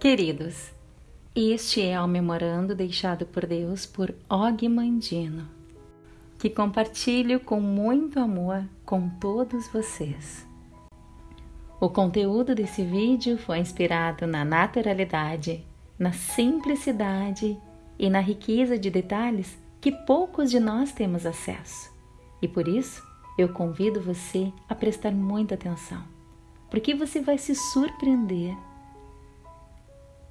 Queridos, este é o memorando deixado por Deus por Og Mandino, que compartilho com muito amor com todos vocês. O conteúdo desse vídeo foi inspirado na naturalidade, na simplicidade e na riqueza de detalhes que poucos de nós temos acesso. E por isso, eu convido você a prestar muita atenção, porque você vai se surpreender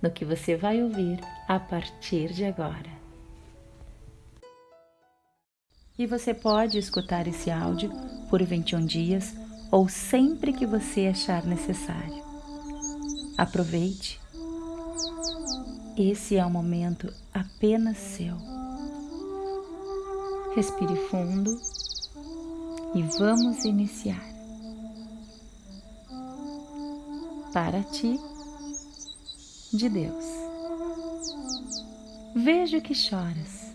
no que você vai ouvir a partir de agora. E você pode escutar esse áudio por 21 dias ou sempre que você achar necessário. Aproveite. Esse é um momento apenas seu. Respire fundo e vamos iniciar. Para ti de Deus. Vejo que choras.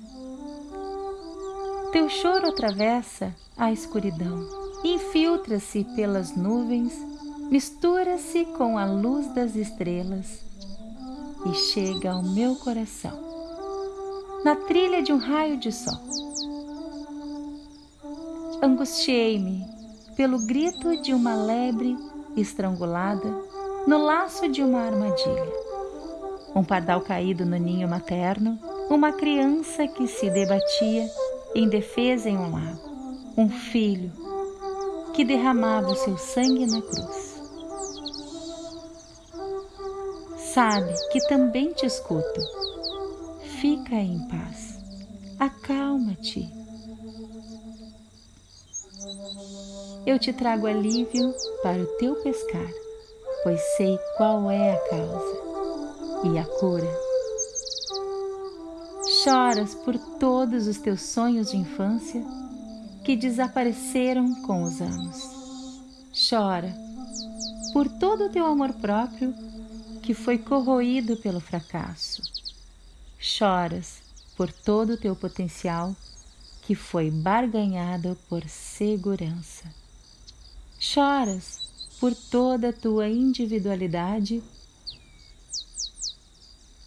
Teu choro atravessa a escuridão, infiltra-se pelas nuvens, mistura-se com a luz das estrelas e chega ao meu coração, na trilha de um raio de sol. Angustiei-me pelo grito de uma lebre estrangulada no laço de uma armadilha um pardal caído no ninho materno, uma criança que se debatia em defesa em um lago, um filho que derramava o seu sangue na cruz. Sabe que também te escuto. Fica em paz. Acalma-te. Eu te trago alívio para o teu pescar, pois sei qual é a causa e a cura. Choras por todos os teus sonhos de infância que desapareceram com os anos. Chora por todo o teu amor próprio que foi corroído pelo fracasso. Choras por todo o teu potencial que foi barganhado por segurança. Choras por toda a tua individualidade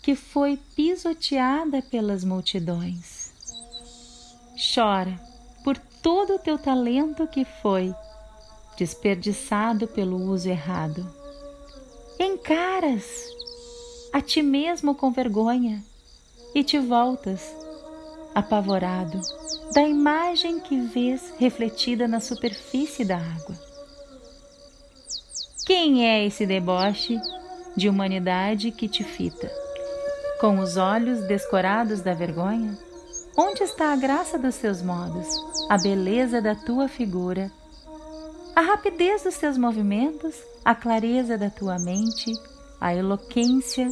que foi pisoteada pelas multidões. Chora por todo o teu talento que foi desperdiçado pelo uso errado. Encaras a ti mesmo com vergonha e te voltas, apavorado, da imagem que vês refletida na superfície da água. Quem é esse deboche de humanidade que te fita? Com os olhos descorados da vergonha, onde está a graça dos teus modos, a beleza da tua figura, a rapidez dos teus movimentos, a clareza da tua mente, a eloquência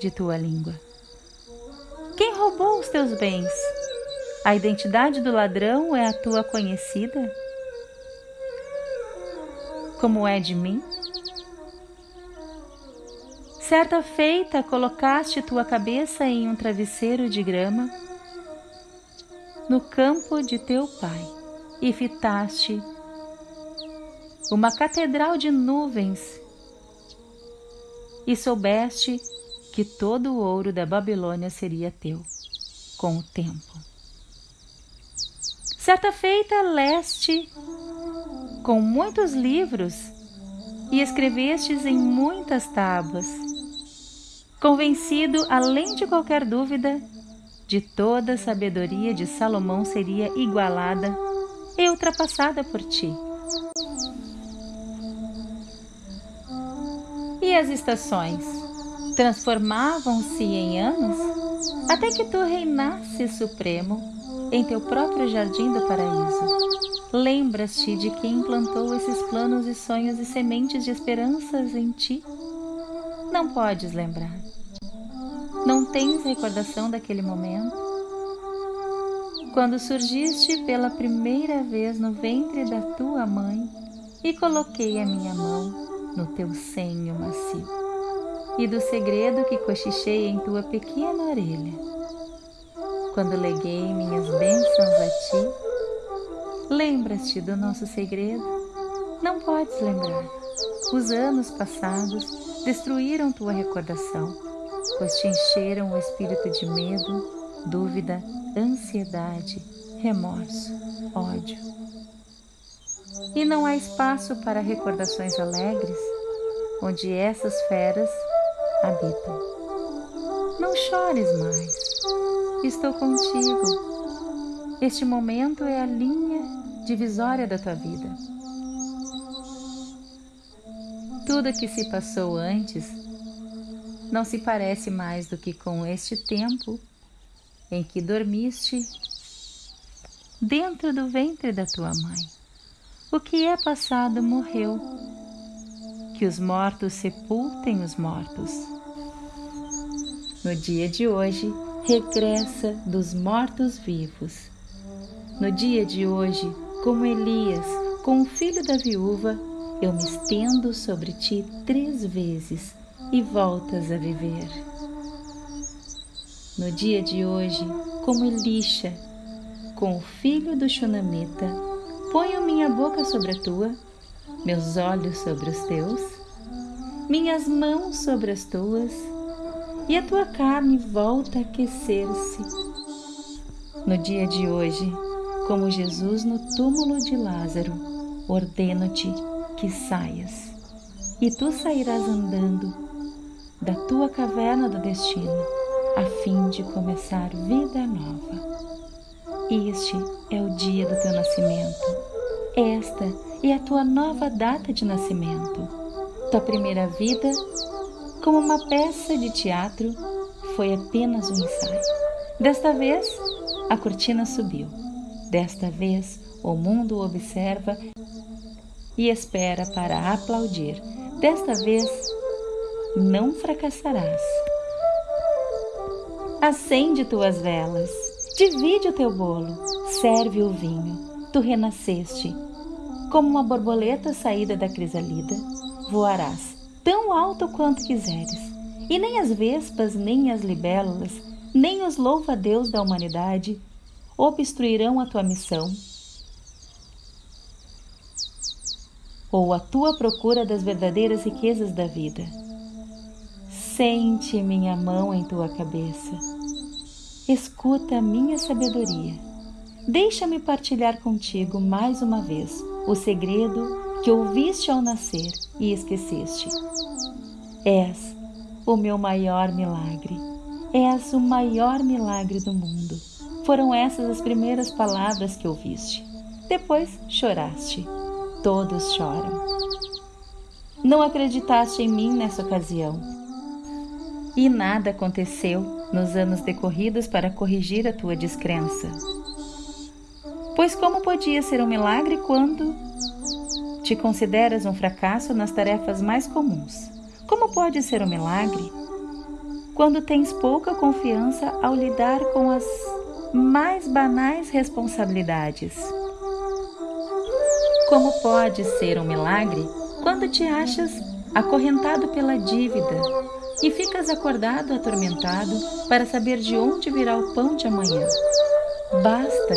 de tua língua? Quem roubou os teus bens? A identidade do ladrão é a tua conhecida? Como é de mim? Certa feita, colocaste tua cabeça em um travesseiro de grama no campo de teu pai e fitaste uma catedral de nuvens e soubeste que todo o ouro da Babilônia seria teu com o tempo. Certa feita, leste com muitos livros e escrevestes em muitas tábuas convencido, além de qualquer dúvida, de toda a sabedoria de Salomão seria igualada e ultrapassada por ti. E as estações transformavam-se em anos até que tu reinasses supremo em teu próprio jardim do paraíso. Lembras-te de quem plantou esses planos e sonhos e sementes de esperanças em ti? Não podes lembrar. Não tens recordação daquele momento? Quando surgiste pela primeira vez no ventre da tua mãe e coloquei a minha mão no teu senho macio e do segredo que cochichei em tua pequena orelha. quando leguei minhas bênçãos a ti? Lembras-te do nosso segredo? Não podes lembrar. Os anos passados destruíram tua recordação, pois te encheram o espírito de medo, dúvida, ansiedade, remorso, ódio. E não há espaço para recordações alegres, onde essas feras habitam. Não chores mais, estou contigo. Este momento é a linha divisória da tua vida. Tudo que se passou antes não se parece mais do que com este tempo em que dormiste dentro do ventre da tua mãe. O que é passado morreu. Que os mortos sepultem os mortos. No dia de hoje, regressa dos mortos-vivos. No dia de hoje, como Elias, com o filho da viúva, eu me estendo sobre ti três vezes e voltas a viver. No dia de hoje, como Elisha, com o filho do Shunamita, ponho minha boca sobre a tua, meus olhos sobre os teus, minhas mãos sobre as tuas, e a tua carne volta a aquecer-se. No dia de hoje, como Jesus no túmulo de Lázaro, ordeno-te que saias, e tu sairás andando da tua caverna do destino a fim de começar vida nova. Este é o dia do teu nascimento. Esta é a tua nova data de nascimento. Tua primeira vida, como uma peça de teatro, foi apenas um ensaio. Desta vez, a cortina subiu. Desta vez, o mundo observa e espera para aplaudir. Desta vez, não fracassarás. Acende tuas velas, divide o teu bolo, serve o vinho. Tu renasceste. Como uma borboleta saída da crisalida, voarás tão alto quanto quiseres. E nem as vespas, nem as libélulas, nem os louva-deus da humanidade obstruirão a tua missão ou a tua procura das verdadeiras riquezas da vida. Sente minha mão em tua cabeça. Escuta a minha sabedoria. Deixa-me partilhar contigo mais uma vez o segredo que ouviste ao nascer e esqueceste. És o meu maior milagre. És o maior milagre do mundo. Foram essas as primeiras palavras que ouviste. Depois choraste. Todos choram. Não acreditaste em mim nessa ocasião e nada aconteceu nos anos decorridos para corrigir a tua descrença. Pois como podia ser um milagre quando te consideras um fracasso nas tarefas mais comuns? Como pode ser um milagre quando tens pouca confiança ao lidar com as mais banais responsabilidades? Como pode ser um milagre quando te achas acorrentado pela dívida e ficas acordado atormentado para saber de onde virá o pão de amanhã. Basta,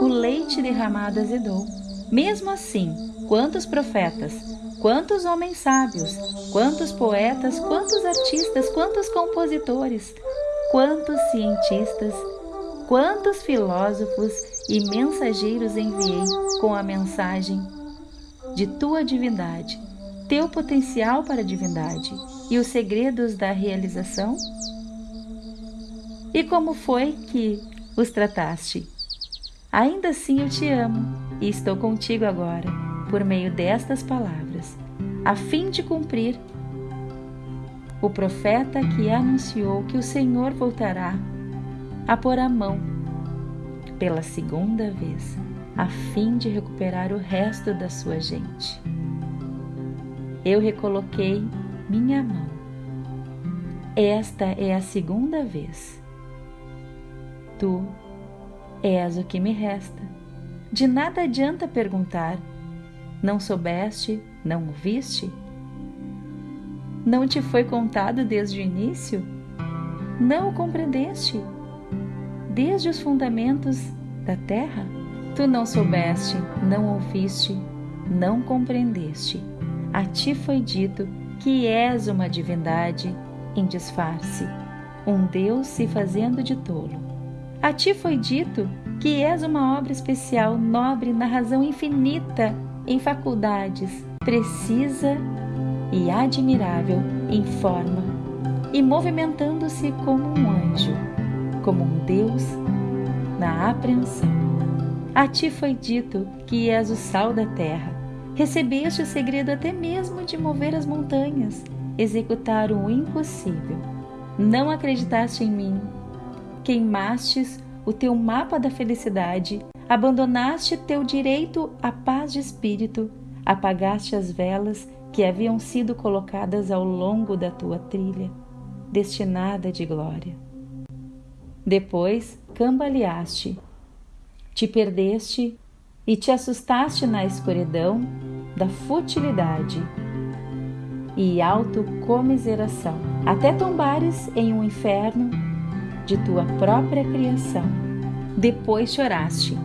o leite derramado azedou. Mesmo assim, quantos profetas, quantos homens sábios, quantos poetas, quantos artistas, quantos compositores, quantos cientistas, quantos filósofos e mensageiros enviei com a mensagem de tua divindade, teu potencial para a divindade e os segredos da realização? E como foi que os trataste? Ainda assim eu te amo e estou contigo agora, por meio destas palavras, a fim de cumprir o profeta que anunciou que o Senhor voltará a pôr a mão pela segunda vez, a fim de recuperar o resto da sua gente. Eu recoloquei minha mão. Esta é a segunda vez. Tu és o que me resta. De nada adianta perguntar: não soubeste, não o viste? Não te foi contado desde o início? Não o compreendeste? Desde os fundamentos da terra? Tu não soubeste, não ouviste, não compreendeste. A ti foi dito que és uma divindade em disfarce, um Deus se fazendo de tolo. A ti foi dito que és uma obra especial, nobre na razão infinita, em faculdades, precisa e admirável em forma, e movimentando-se como um anjo, como um Deus na apreensão. A ti foi dito que és o sal da terra. Recebeste o segredo até mesmo de mover as montanhas, executar o impossível. Não acreditaste em mim. Queimastes o teu mapa da felicidade, abandonaste teu direito à paz de espírito, apagaste as velas que haviam sido colocadas ao longo da tua trilha, destinada de glória. Depois cambaleaste, te perdeste e te assustaste na escuridão da futilidade e autocomiseração, até tombares em um inferno de tua própria criação. Depois choraste,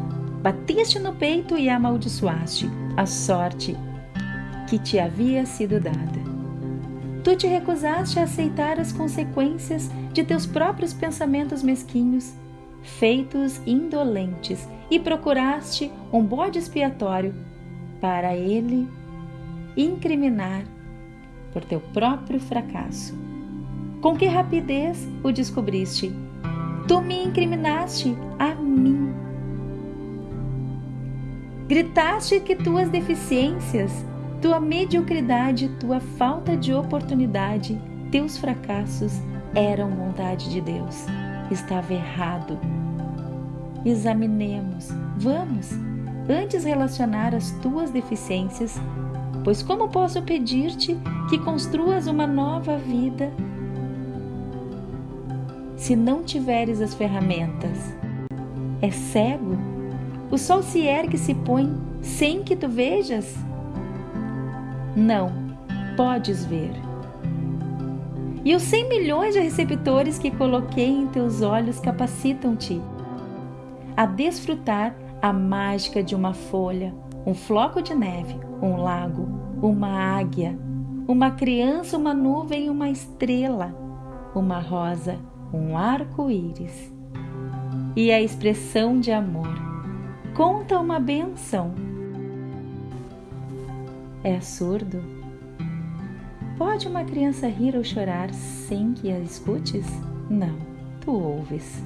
bateste no peito e amaldiçoaste a sorte que te havia sido dada. Tu te recusaste a aceitar as consequências de teus próprios pensamentos mesquinhos, feitos indolentes, e procuraste um bode expiatório para ele incriminar por teu próprio fracasso. Com que rapidez o descobriste? Tu me incriminaste a mim. Gritaste que tuas deficiências tua mediocridade, tua falta de oportunidade, teus fracassos eram vontade de Deus. Estava errado. Examinemos, vamos, antes relacionar as tuas deficiências, pois como posso pedir-te que construas uma nova vida se não tiveres as ferramentas? É cego? O sol se ergue e se põe sem que tu vejas? Não, podes ver. E os 100 milhões de receptores que coloquei em teus olhos capacitam-te a desfrutar a mágica de uma folha, um floco de neve, um lago, uma águia, uma criança, uma nuvem, uma estrela, uma rosa, um arco-íris. E a expressão de amor. Conta uma benção é surdo? Pode uma criança rir ou chorar sem que a escutes? Não, tu ouves.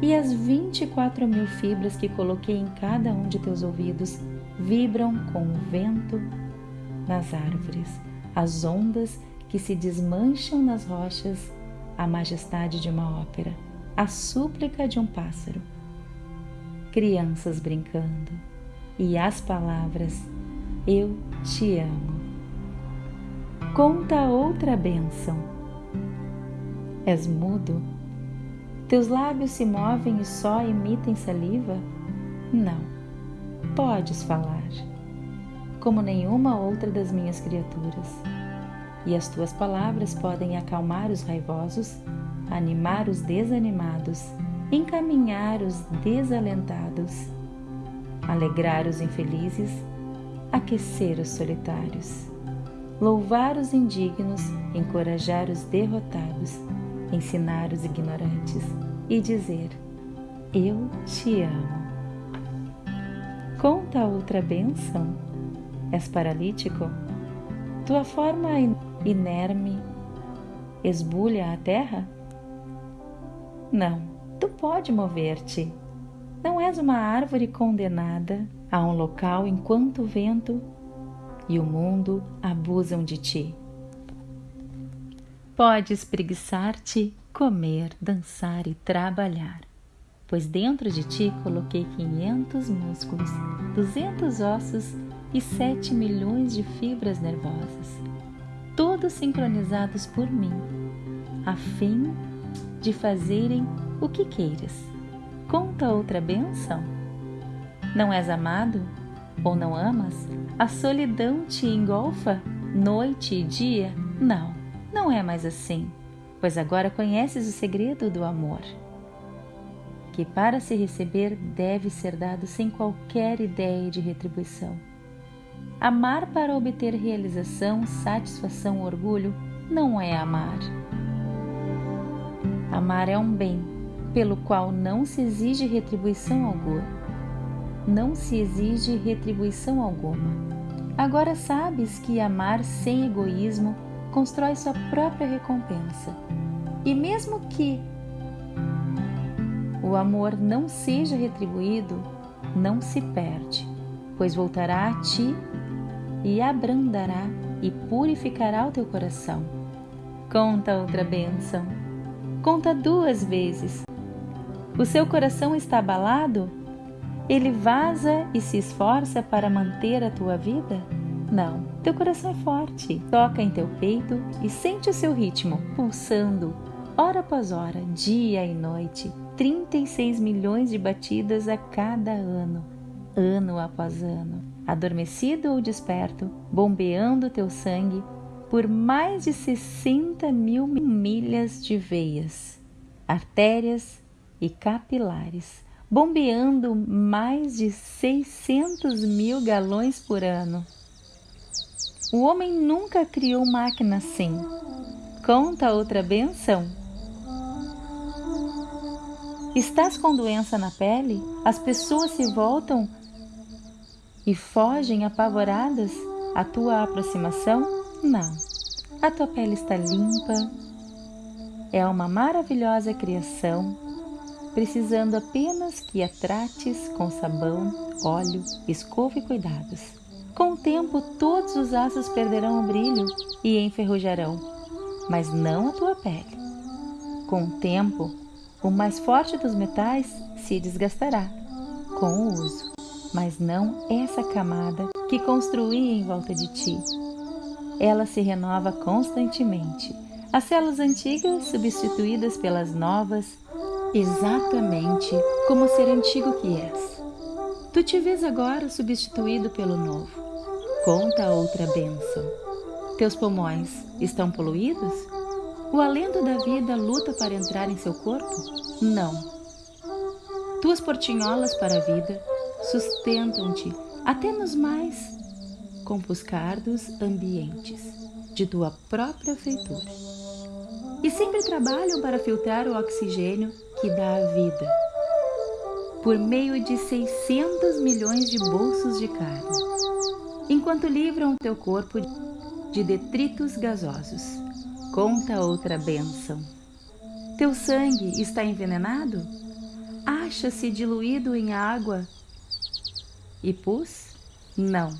E as 24 mil fibras que coloquei em cada um de teus ouvidos vibram com o vento nas árvores, as ondas que se desmancham nas rochas, a majestade de uma ópera, a súplica de um pássaro, crianças brincando e as palavras eu te amo. Conta outra bênção. És mudo? Teus lábios se movem e só emitem saliva? Não, podes falar, como nenhuma outra das minhas criaturas. E as tuas palavras podem acalmar os raivosos, animar os desanimados, encaminhar os desalentados, alegrar os infelizes aquecer os solitários, louvar os indignos, encorajar os derrotados, ensinar os ignorantes e dizer: Eu te amo. Conta outra bênção. És paralítico? Tua forma inerme esbulha a terra? Não, tu pode mover-te. Não és uma árvore condenada a um local enquanto o vento e o mundo abusam de ti. Podes preguiçar-te, comer, dançar e trabalhar, pois dentro de ti coloquei 500 músculos, 200 ossos e 7 milhões de fibras nervosas, todos sincronizados por mim, a fim de fazerem o que queiras. Conta outra benção? Não és amado? Ou não amas? A solidão te engolfa noite e dia? Não, não é mais assim, pois agora conheces o segredo do amor. que para se receber deve ser dado sem qualquer ideia de retribuição. Amar para obter realização, satisfação orgulho não é amar. Amar é um bem pelo qual não se exige retribuição alguma. Não se exige retribuição alguma. Agora sabes que amar sem egoísmo constrói sua própria recompensa. E mesmo que o amor não seja retribuído, não se perde, pois voltará a ti e abrandará e purificará o teu coração. Conta outra bênção. Conta duas vezes. O seu coração está abalado? Ele vaza e se esforça para manter a tua vida? Não, teu coração é forte. Toca em teu peito e sente o seu ritmo pulsando, hora após hora, dia e noite. 36 milhões de batidas a cada ano, ano após ano. Adormecido ou desperto, bombeando teu sangue por mais de 60 mil milhas de veias, artérias e capilares, bombeando mais de 600 mil galões por ano. O homem nunca criou máquina assim. Conta outra benção. Estás com doença na pele? As pessoas se voltam e fogem apavoradas à tua aproximação? Não. A tua pele está limpa. É uma maravilhosa criação, precisando apenas que a trates com sabão, óleo, escova e cuidados. Com o tempo, todos os aços perderão o brilho e enferrujarão, mas não a tua pele. Com o tempo, o mais forte dos metais se desgastará com o uso, mas não essa camada que construí em volta de ti. Ela se renova constantemente. As células antigas substituídas pelas novas, exatamente como o ser antigo que és. Tu te vês agora substituído pelo novo. Conta outra bênção. Teus pulmões estão poluídos? O alento da vida luta para entrar em seu corpo? Não. Tuas portinholas para a vida sustentam-te até nos mais compuscardos ambientes de tua própria feitura. E sempre trabalham para filtrar o oxigênio que dá a vida, por meio de 600 milhões de bolsos de carne enquanto livram o teu corpo de detritos gasosos. Conta outra bênção. Teu sangue está envenenado? Acha-se diluído em água e pus? Não.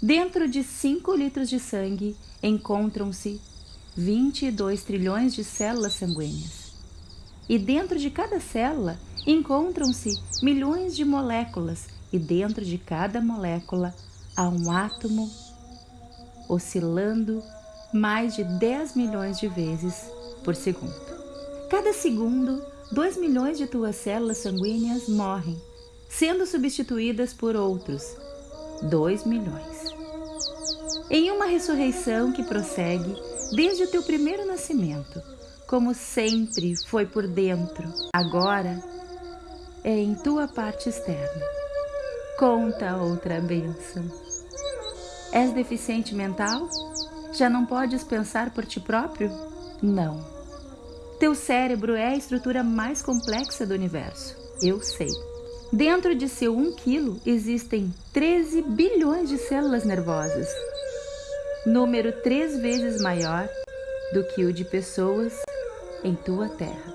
Dentro de 5 litros de sangue encontram-se 22 trilhões de células sanguíneas. E dentro de cada célula encontram-se milhões de moléculas, e dentro de cada molécula a um átomo oscilando mais de 10 milhões de vezes por segundo. Cada segundo, 2 milhões de tuas células sanguíneas morrem, sendo substituídas por outros 2 milhões. Em uma ressurreição que prossegue desde o teu primeiro nascimento, como sempre foi por dentro, agora é em tua parte externa Conta outra bênção. És deficiente mental? Já não podes pensar por ti próprio? Não. Teu cérebro é a estrutura mais complexa do universo. Eu sei. Dentro de seu 1 quilo existem 13 bilhões de células nervosas, número três vezes maior do que o de pessoas em tua terra.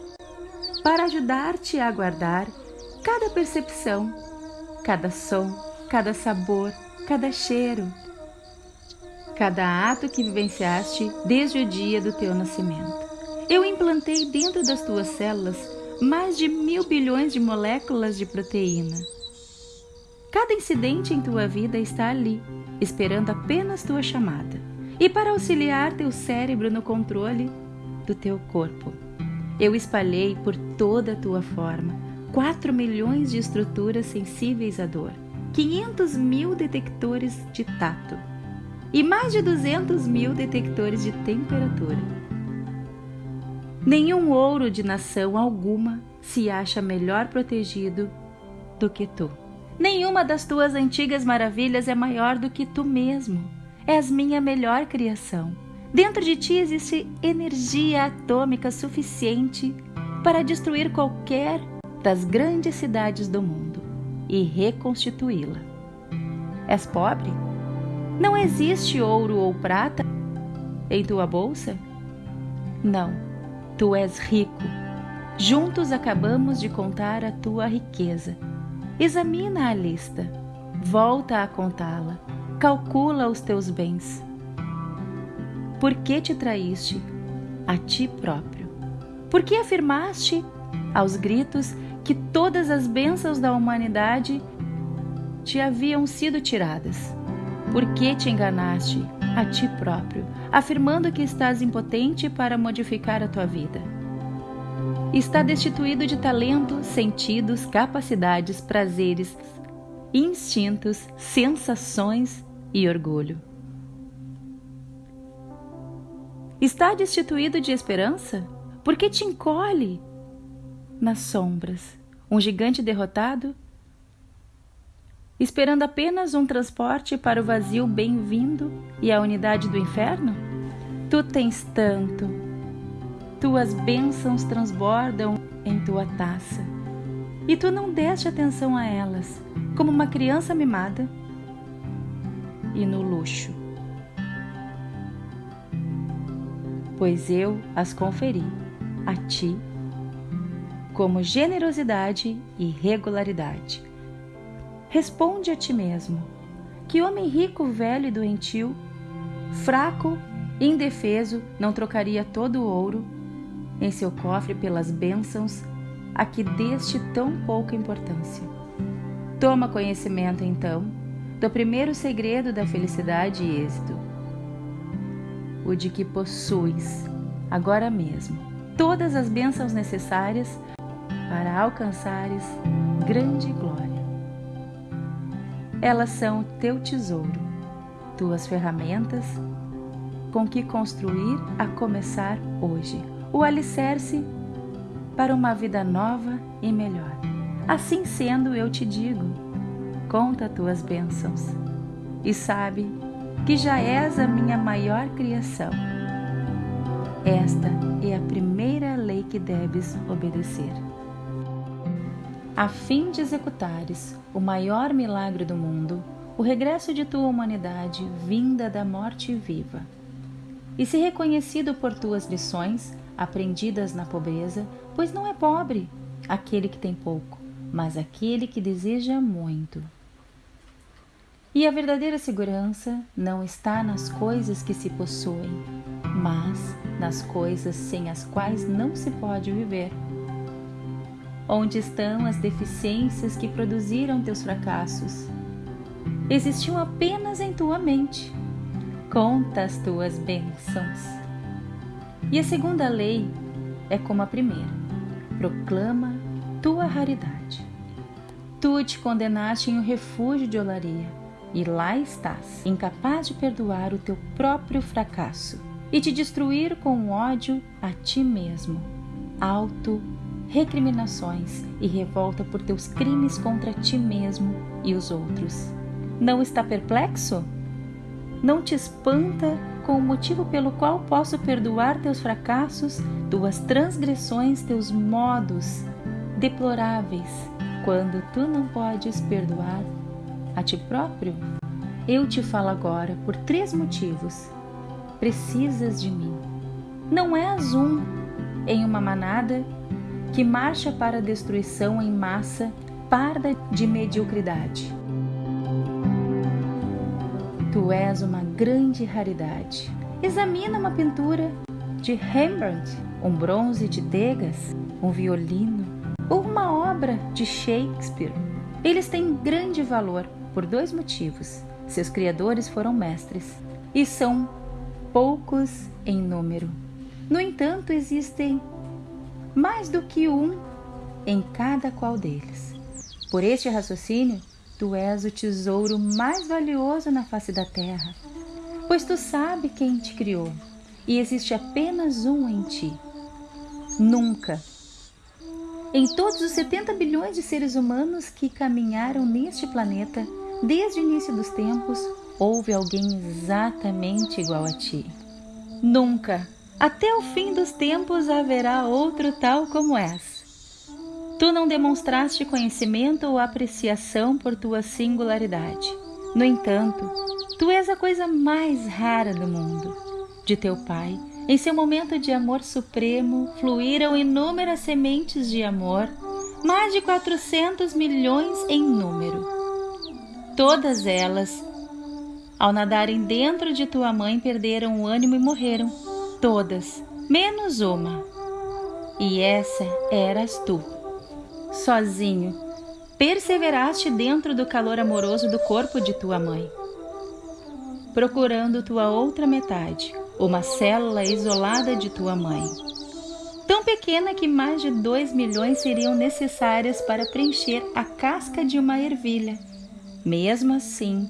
Para ajudar-te a guardar cada percepção cada som, cada sabor, cada cheiro, cada ato que vivenciaste desde o dia do teu nascimento. Eu implantei dentro das tuas células mais de mil bilhões de moléculas de proteína. Cada incidente em tua vida está ali, esperando apenas tua chamada e para auxiliar teu cérebro no controle do teu corpo. Eu espalhei por toda a tua forma 4 milhões de estruturas sensíveis à dor, 500 mil detectores de tato e mais de 200 mil detectores de temperatura. Nenhum ouro de nação alguma se acha melhor protegido do que tu. Nenhuma das tuas antigas maravilhas é maior do que tu mesmo. És minha melhor criação. Dentro de ti existe energia atômica suficiente para destruir qualquer das grandes cidades do mundo e reconstituí-la. És pobre? Não existe ouro ou prata em tua bolsa? Não, tu és rico. Juntos acabamos de contar a tua riqueza. Examina a lista, volta a contá-la, calcula os teus bens. Por que te traíste a ti próprio? Por que afirmaste aos gritos que todas as bênçãos da humanidade te haviam sido tiradas? Por que te enganaste a ti próprio, afirmando que estás impotente para modificar a tua vida? Está destituído de talento, sentidos, capacidades, prazeres, instintos, sensações e orgulho. Está destituído de esperança? Porque te encolhe nas sombras, um gigante derrotado esperando apenas um transporte para o vazio bem-vindo e a unidade do inferno? Tu tens tanto, tuas bênçãos transbordam em tua taça, e tu não deste atenção a elas, como uma criança mimada e no luxo. Pois eu as conferi a ti como generosidade e regularidade Responde a ti mesmo: que homem rico, velho e doentio, fraco, indefeso, não trocaria todo o ouro em seu cofre pelas bênçãos a que deste tão pouca importância? Toma conhecimento, então, do primeiro segredo da felicidade e êxito, o de que possuis, agora mesmo, todas as bênçãos necessárias para alcançares grande glória. Elas são teu tesouro, tuas ferramentas com que construir a começar hoje, o alicerce para uma vida nova e melhor. Assim sendo, eu te digo: conta tuas bênçãos e sabe que já és a minha maior criação. Esta é a primeira lei que deves obedecer a fim de executares o maior milagre do mundo, o regresso de tua humanidade vinda da morte viva. E se reconhecido por tuas lições, aprendidas na pobreza, pois não é pobre aquele que tem pouco, mas aquele que deseja muito. E a verdadeira segurança não está nas coisas que se possuem, mas nas coisas sem as quais não se pode viver Onde estão as deficiências que produziram teus fracassos? Existiam apenas em tua mente. Conta as tuas bênçãos. E a segunda lei é como a primeira: proclama tua raridade. Tu te condenaste em um refúgio de olaria, e lá estás, incapaz de perdoar o teu próprio fracasso e te destruir com ódio a ti mesmo, alto recriminações e revolta por teus crimes contra ti mesmo e os outros. Não está perplexo? Não te espanta com o motivo pelo qual posso perdoar teus fracassos, tuas transgressões, teus modos deploráveis, quando tu não podes perdoar a ti próprio? Eu te falo agora por três motivos. Precisas de mim. Não és um em uma manada que marcha para a destruição em massa, parda de mediocridade. Tu és uma grande raridade. Examina uma pintura de Rembrandt, um bronze de Degas, um violino ou uma obra de Shakespeare. Eles têm grande valor por dois motivos. Seus criadores foram mestres e são poucos em número. No entanto, existem mais do que um em cada qual deles. Por este raciocínio, tu és o tesouro mais valioso na face da terra, pois tu sabe quem te criou e existe apenas um em ti. Nunca. Em todos os 70 bilhões de seres humanos que caminharam neste planeta, desde o início dos tempos, houve alguém exatamente igual a ti. Nunca, até o fim dos tempos, haverá outro tal como és. Tu não demonstraste conhecimento ou apreciação por tua singularidade. No entanto, tu és a coisa mais rara do mundo. De teu Pai, em seu momento de amor supremo, fluíram inúmeras sementes de amor, mais de 400 milhões em número. Todas elas ao nadarem dentro de tua mãe, perderam o ânimo e morreram. Todas, menos uma. E essa eras tu. Sozinho, perseveraste dentro do calor amoroso do corpo de tua mãe, procurando tua outra metade, uma célula isolada de tua mãe. Tão pequena que mais de dois milhões seriam necessárias para preencher a casca de uma ervilha. Mesmo assim,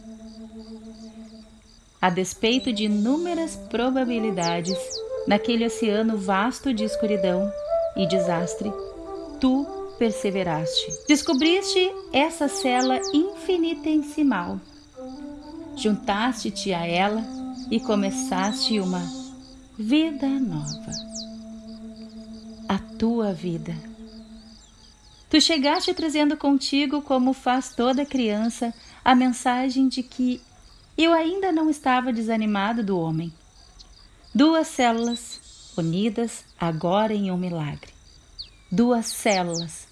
a despeito de inúmeras probabilidades, naquele oceano vasto de escuridão e desastre, tu perseveraste. Descobriste essa cela infinitesimal. Juntaste-te a ela e começaste uma vida nova. A tua vida. Tu chegaste trazendo contigo, como faz toda criança, a mensagem de que eu ainda não estava desanimado do homem. Duas células unidas agora em um milagre. Duas células,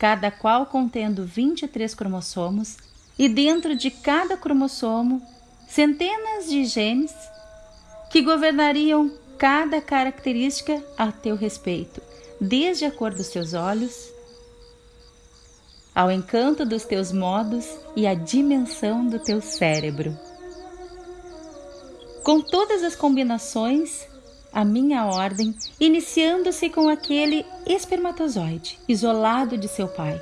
cada qual contendo 23 cromossomos, e dentro de cada cromossomo, centenas de genes que governariam cada característica a teu respeito, desde a cor dos teus olhos, ao encanto dos teus modos e à dimensão do teu cérebro. Com todas as combinações, a minha ordem, iniciando-se com aquele espermatozoide isolado de seu pai.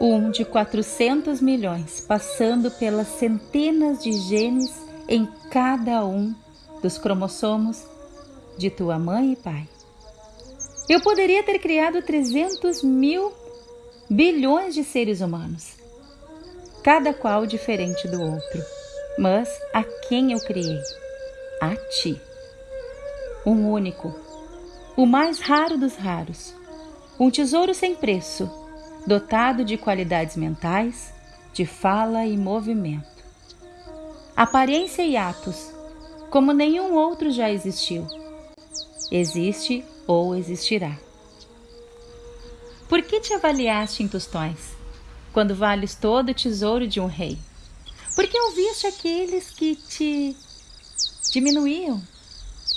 Um de 400 milhões, passando pelas centenas de genes em cada um dos cromossomos de tua mãe e pai. Eu poderia ter criado 300 mil bilhões de seres humanos, cada qual diferente do outro mas a quem eu criei? A ti. Um único, o mais raro dos raros, um tesouro sem preço, dotado de qualidades mentais, de fala e movimento. Aparência e atos, como nenhum outro já existiu. Existe ou existirá. Por que te avaliaste em tostões, quando vales todo o tesouro de um rei? Porque ouviste aqueles que te diminuíam.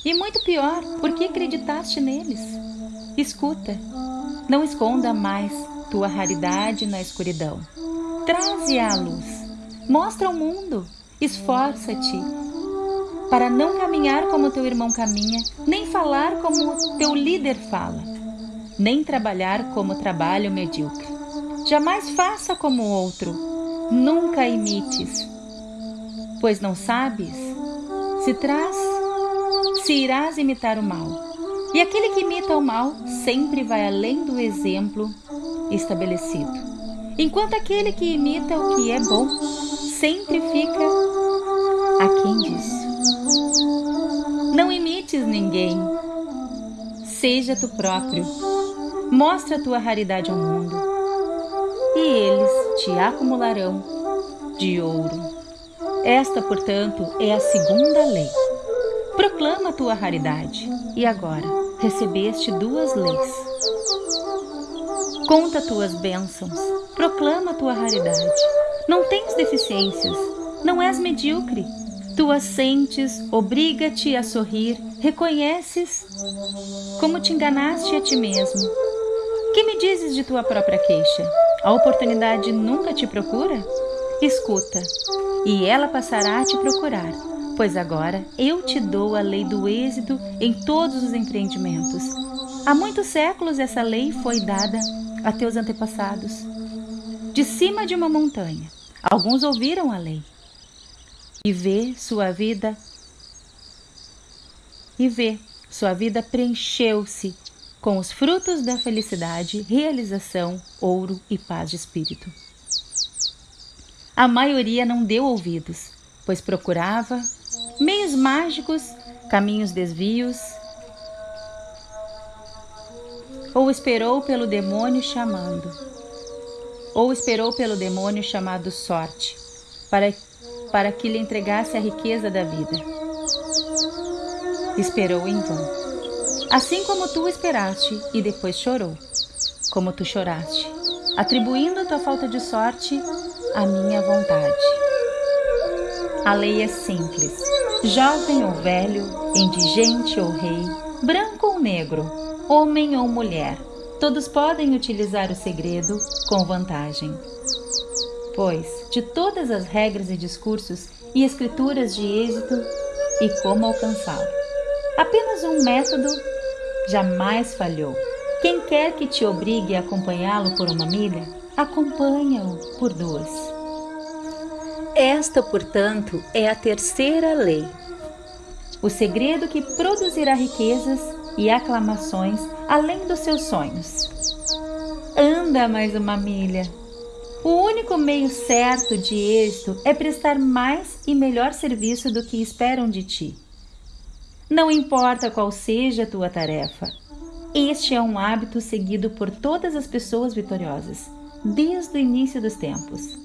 E muito pior, porque acreditaste neles. Escuta, não esconda mais tua raridade na escuridão. Traze à luz. Mostra ao mundo. Esforça-te para não caminhar como teu irmão caminha, nem falar como teu líder fala, nem trabalhar como trabalha o medíocre. Jamais faça como o outro, nunca imites, pois não sabes se traz, se irás imitar o mal. E aquele que imita o mal sempre vai além do exemplo estabelecido, enquanto aquele que imita o que é bom sempre fica aquém disso. Não imites ninguém, seja tu próprio, mostra tua raridade ao mundo, e eles te acumularão de ouro. Esta, portanto, é a segunda lei. Proclama a tua raridade. E agora, recebeste duas leis. Conta tuas bênçãos. Proclama tua raridade. Não tens deficiências. Não és medíocre. Tu as sentes, obriga-te a sorrir, reconheces como te enganaste a ti mesmo. Que me dizes de tua própria queixa? A oportunidade nunca te procura? Escuta, e ela passará a te procurar, pois agora eu te dou a lei do êxito em todos os empreendimentos. Há muitos séculos essa lei foi dada a teus antepassados. De cima de uma montanha, alguns ouviram a lei. E vê sua vida e vê, sua vida preencheu-se com os frutos da felicidade, realização, ouro e paz de espírito. A maioria não deu ouvidos, pois procurava meios mágicos, caminhos desvios, ou esperou pelo demônio chamando, ou esperou pelo demônio chamado sorte, para, para que lhe entregasse a riqueza da vida. Esperou em vão assim como tu esperaste e depois chorou, como tu choraste, atribuindo a tua falta de sorte à minha vontade. A lei é simples, jovem ou velho, indigente ou rei, branco ou negro, homem ou mulher, todos podem utilizar o segredo com vantagem. Pois, de todas as regras e discursos e escrituras de êxito e como alcançá-lo, apenas um método jamais falhou. Quem quer que te obrigue a acompanhá-lo por uma milha, acompanha-o por duas. Esta, portanto, é a terceira lei. O segredo que produzirá riquezas e aclamações além dos seus sonhos. Anda mais uma milha. O único meio certo de êxito é prestar mais e melhor serviço do que esperam de ti. Não importa qual seja a tua tarefa, este é um hábito seguido por todas as pessoas vitoriosas, desde o início dos tempos.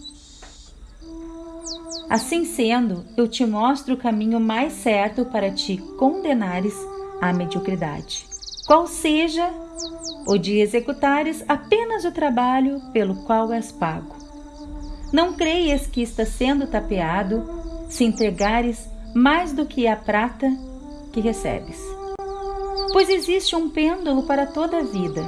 Assim sendo, eu te mostro o caminho mais certo para te condenares à mediocridade, qual seja o de executares apenas o trabalho pelo qual és pago. Não creias que está sendo tapeado se entregares mais do que a prata que recebes. Pois existe um pêndulo para toda a vida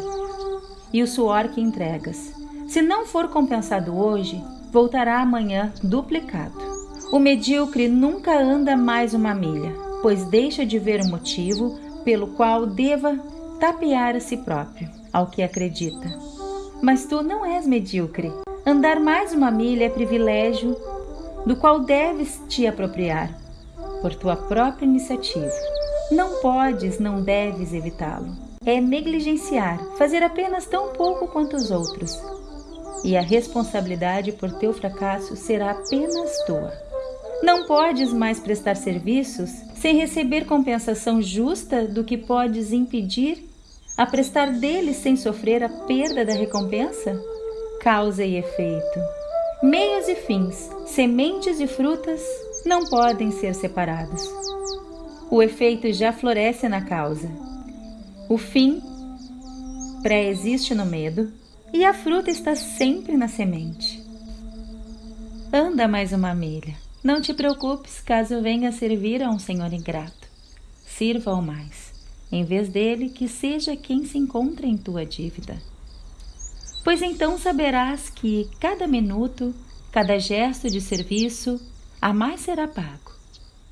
e o suor que entregas. Se não for compensado hoje, voltará amanhã duplicado. O medíocre nunca anda mais uma milha, pois deixa de ver o motivo pelo qual deva tapear a si próprio, ao que acredita. Mas tu não és medíocre. Andar mais uma milha é privilégio do qual deves te apropriar, por tua própria iniciativa. Não podes, não deves evitá-lo. É negligenciar, fazer apenas tão pouco quanto os outros. E a responsabilidade por teu fracasso será apenas tua. Não podes mais prestar serviços sem receber compensação justa do que podes impedir a prestar deles sem sofrer a perda da recompensa? Causa e efeito. Meios e fins, sementes e frutas não podem ser separados. O efeito já floresce na causa. O fim pré-existe no medo e a fruta está sempre na semente. Anda mais uma milha. Não te preocupes caso venha servir a um senhor ingrato. Sirva ao mais, em vez dele que seja quem se encontra em tua dívida. Pois então saberás que cada minuto, cada gesto de serviço a mais será pago.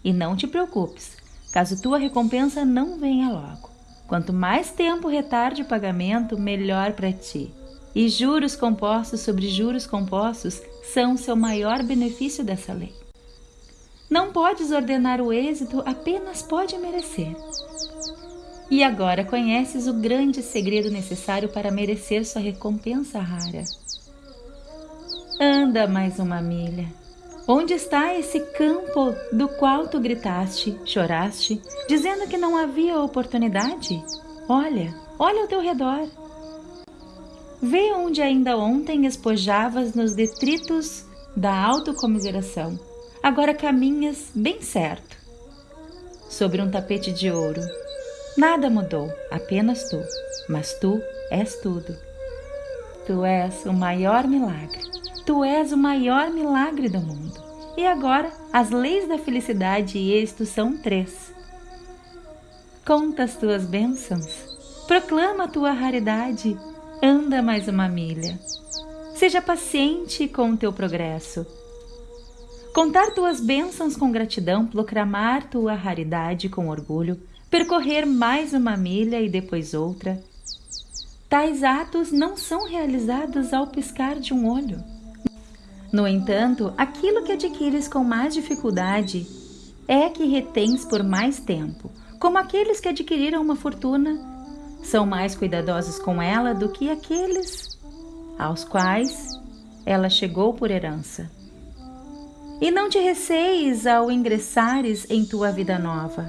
E não te preocupes, caso tua recompensa não venha logo. Quanto mais tempo retarde o pagamento, melhor para ti. E juros compostos sobre juros compostos são seu maior benefício dessa lei. Não podes ordenar o êxito, apenas pode merecer. E agora conheces o grande segredo necessário para merecer sua recompensa rara. Anda mais uma milha Onde está esse campo do qual tu gritaste, choraste, dizendo que não havia oportunidade? Olha, olha ao teu redor. Vê onde ainda ontem espojavas nos detritos da autocomiseração. Agora caminhas bem certo, sobre um tapete de ouro. Nada mudou, apenas tu, mas tu és tudo. Tu és o maior milagre. Tu és o maior milagre do mundo. E agora, as leis da felicidade e êxito são três. Conta as tuas bênçãos, proclama a tua raridade, anda mais uma milha. Seja paciente com o teu progresso. Contar tuas bênçãos com gratidão, proclamar tua raridade com orgulho, percorrer mais uma milha e depois outra. Tais atos não são realizados ao piscar de um olho. No entanto, aquilo que adquires com mais dificuldade é que retens por mais tempo, como aqueles que adquiriram uma fortuna são mais cuidadosos com ela do que aqueles aos quais ela chegou por herança. E não te receis ao ingressares em tua vida nova.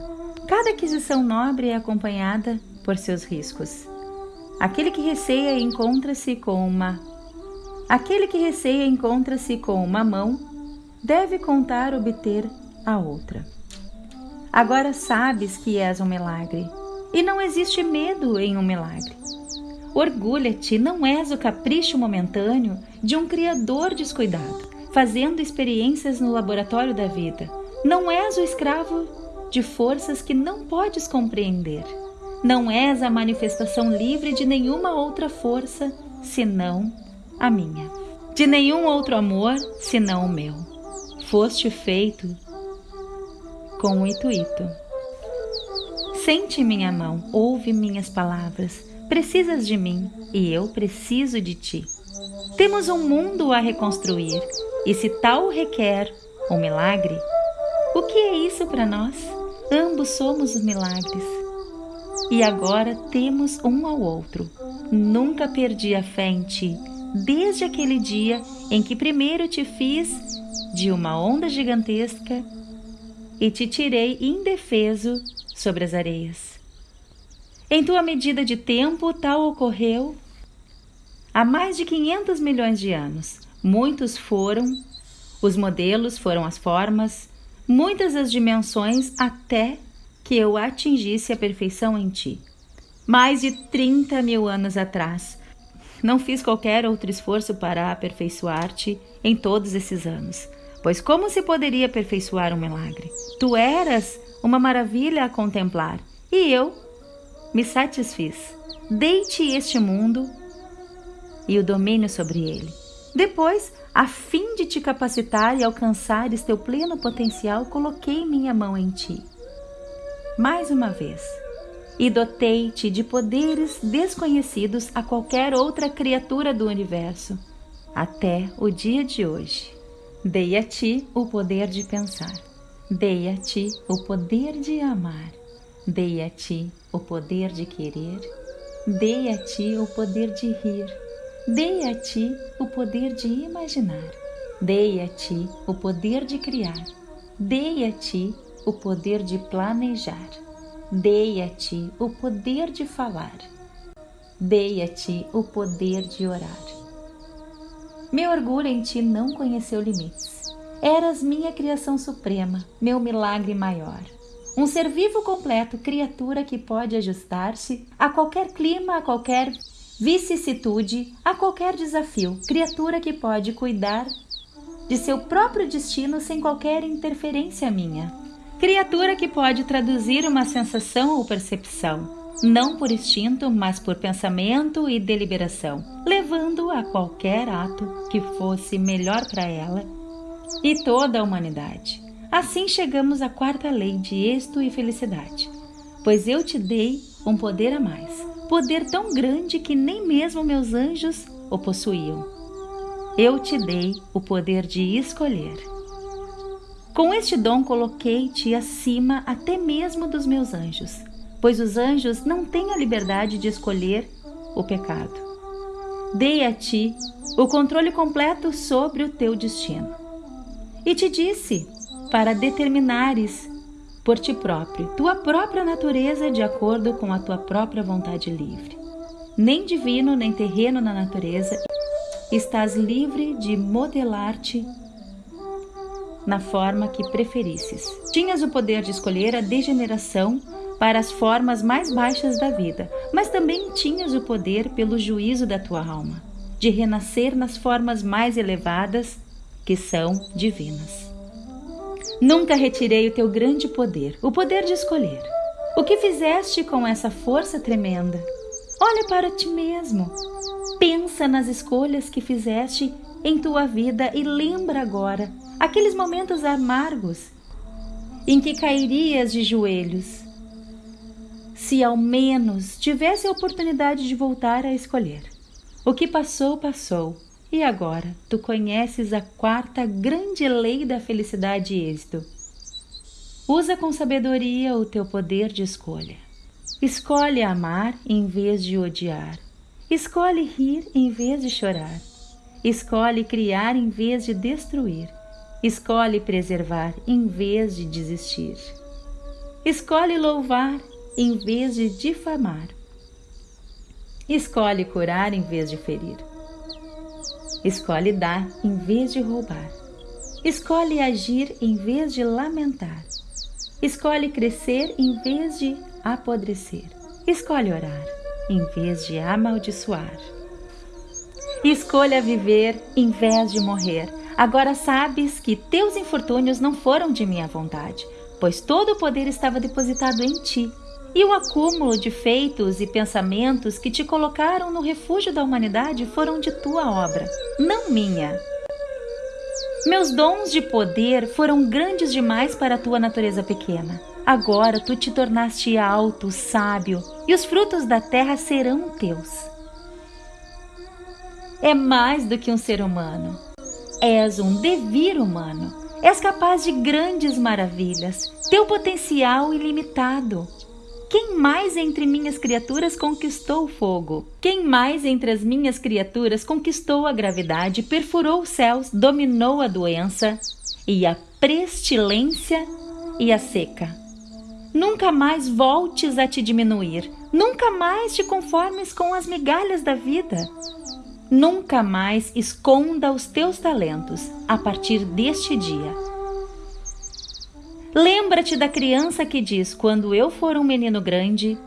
Cada aquisição nobre é acompanhada por seus riscos. Aquele que receia encontra-se com uma Aquele que receia encontra-se com uma mão, deve contar obter a outra. Agora sabes que és um milagre, e não existe medo em um milagre. Orgulha-te, não és o capricho momentâneo de um Criador descuidado, fazendo experiências no laboratório da vida. Não és o escravo de forças que não podes compreender. Não és a manifestação livre de nenhuma outra força senão a minha. De nenhum outro amor senão o meu. Foste feito com o intuito. Sente minha mão, ouve minhas palavras. Precisas de mim e eu preciso de ti. Temos um mundo a reconstruir e se tal requer um milagre, o que é isso para nós? Ambos somos os milagres. E agora temos um ao outro. Nunca perdi a fé em ti desde aquele dia em que primeiro te fiz de uma onda gigantesca e te tirei indefeso sobre as areias. Em tua medida de tempo, tal ocorreu há mais de 500 milhões de anos. Muitos foram os modelos, foram as formas, muitas as dimensões até que eu atingisse a perfeição em ti. Mais de 30 mil anos atrás, não fiz qualquer outro esforço para aperfeiçoar-te em todos esses anos, pois como se poderia aperfeiçoar um milagre? Tu eras uma maravilha a contemplar, e eu me satisfiz. Dei-te este mundo e o domínio sobre ele. Depois, a fim de te capacitar e alcançares teu pleno potencial, coloquei minha mão em ti. Mais uma vez, e dotei-te de poderes desconhecidos a qualquer outra criatura do universo, até o dia de hoje. Dei a ti o poder de pensar, dei a ti o poder de amar, dei a ti o poder de querer, dei a ti o poder de rir, dei a ti o poder de imaginar, dei a ti o poder de criar, dei a ti o poder de planejar. Dei a ti o poder de falar. Dei a ti o poder de orar. Meu orgulho em ti não conheceu limites. Eras minha criação suprema, meu milagre maior. Um ser vivo completo, criatura que pode ajustar-se a qualquer clima, a qualquer vicissitude, a qualquer desafio. Criatura que pode cuidar de seu próprio destino sem qualquer interferência minha criatura que pode traduzir uma sensação ou percepção, não por instinto, mas por pensamento e deliberação, levando a qualquer ato que fosse melhor para ela e toda a humanidade. Assim chegamos à quarta lei de êxito e felicidade, pois eu te dei um poder a mais, poder tão grande que nem mesmo meus anjos o possuíam. Eu te dei o poder de escolher. Com este dom coloquei-te acima até mesmo dos meus anjos, pois os anjos não têm a liberdade de escolher o pecado. Dei a ti o controle completo sobre o teu destino. E te disse para determinares por ti próprio tua própria natureza de acordo com a tua própria vontade livre. Nem divino nem terreno na natureza, estás livre de modelar-te na forma que preferisses. Tinhas o poder de escolher a degeneração para as formas mais baixas da vida, mas também tinhas o poder, pelo juízo da tua alma, de renascer nas formas mais elevadas, que são divinas. Nunca retirei o teu grande poder, o poder de escolher. O que fizeste com essa força tremenda? Olha para ti mesmo. Pensa nas escolhas que fizeste em tua vida e lembra agora aqueles momentos amargos em que cairias de joelhos. Se ao menos tivesse a oportunidade de voltar a escolher. O que passou, passou. E agora tu conheces a quarta grande lei da felicidade e êxito. Usa com sabedoria o teu poder de escolha. Escolhe amar em vez de odiar. Escolhe rir em vez de chorar. Escolhe criar em vez de destruir. Escolhe preservar em vez de desistir. Escolhe louvar em vez de difamar. Escolhe curar em vez de ferir. Escolhe dar em vez de roubar. Escolhe agir em vez de lamentar. Escolhe crescer em vez de apodrecer. Escolhe orar em vez de amaldiçoar. Escolha viver em vez de morrer. Agora sabes que teus infortúnios não foram de minha vontade, pois todo o poder estava depositado em ti. E o acúmulo de feitos e pensamentos que te colocaram no refúgio da humanidade foram de tua obra, não minha. Meus dons de poder foram grandes demais para a tua natureza pequena. Agora tu te tornaste alto, sábio, e os frutos da terra serão teus. É mais do que um ser humano. És um devir humano. És capaz de grandes maravilhas. Teu potencial ilimitado. Quem mais entre minhas criaturas conquistou o fogo? Quem mais entre as minhas criaturas conquistou a gravidade, perfurou os céus, dominou a doença e a pestilência e a seca? Nunca mais voltes a te diminuir, nunca mais te conformes com as migalhas da vida. Nunca mais esconda os teus talentos a partir deste dia. Lembra-te da criança que diz: Quando eu for um menino grande.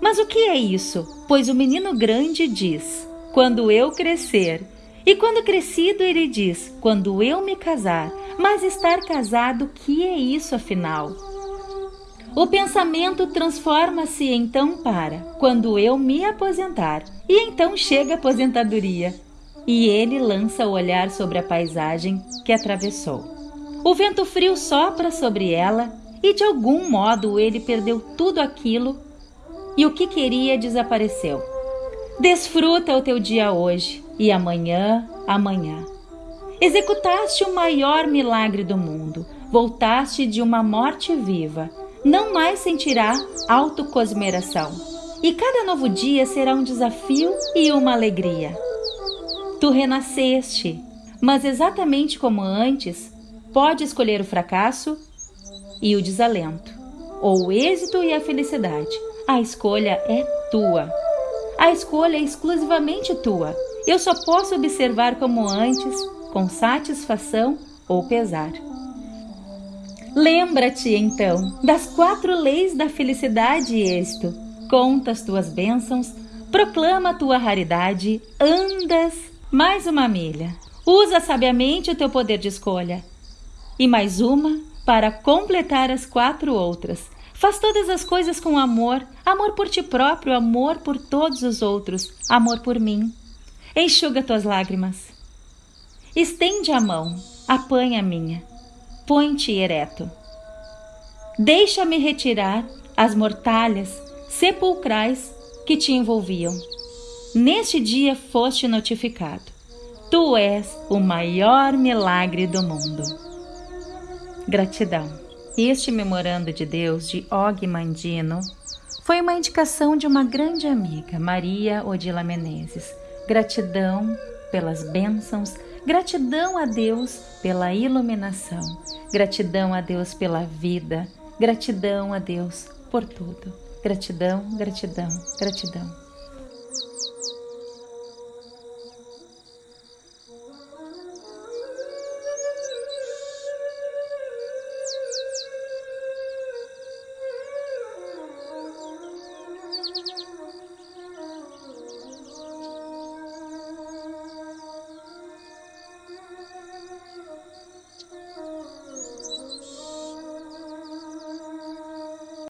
Mas o que é isso? Pois o menino grande diz: Quando eu crescer. E quando crescido, ele diz: Quando eu me casar. Mas estar casado, que é isso afinal? O pensamento transforma-se então para quando eu me aposentar, e então chega a aposentadoria, e ele lança o olhar sobre a paisagem que atravessou. O vento frio sopra sobre ela e de algum modo ele perdeu tudo aquilo e o que queria desapareceu. Desfruta o teu dia hoje e amanhã, amanhã. Executaste o maior milagre do mundo. Voltaste de uma morte viva. Não mais sentirá autocosmeração. E cada novo dia será um desafio e uma alegria. Tu renasceste, mas exatamente como antes, Pode escolher o fracasso e o desalento, ou o êxito e a felicidade. A escolha é tua. A escolha é exclusivamente tua. Eu só posso observar como antes, com satisfação ou pesar. Lembra-te, então, das quatro leis da felicidade e êxito. Conta as tuas bênçãos, proclama a tua raridade, andas mais uma milha. Usa sabiamente o teu poder de escolha e mais uma para completar as quatro outras. Faz todas as coisas com amor, amor por ti próprio, amor por todos os outros, amor por mim. Enxuga tuas lágrimas. Estende a mão, apanha a minha, põe-te ereto. Deixa-me retirar as mortalhas sepulcrais que te envolviam. Neste dia foste notificado. Tu és o maior milagre do mundo. Gratidão. Este memorando de Deus de Og Mandino foi uma indicação de uma grande amiga, Maria Odila Menezes. Gratidão pelas bênçãos, gratidão a Deus pela iluminação, gratidão a Deus pela vida, gratidão a Deus por tudo. Gratidão, gratidão, gratidão.